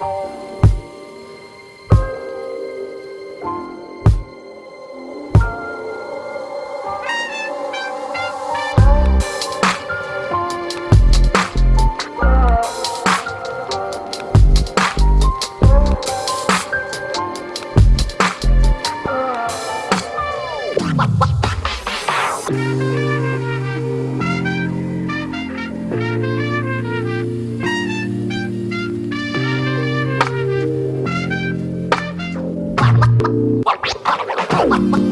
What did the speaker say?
Bye. Ha ha ha!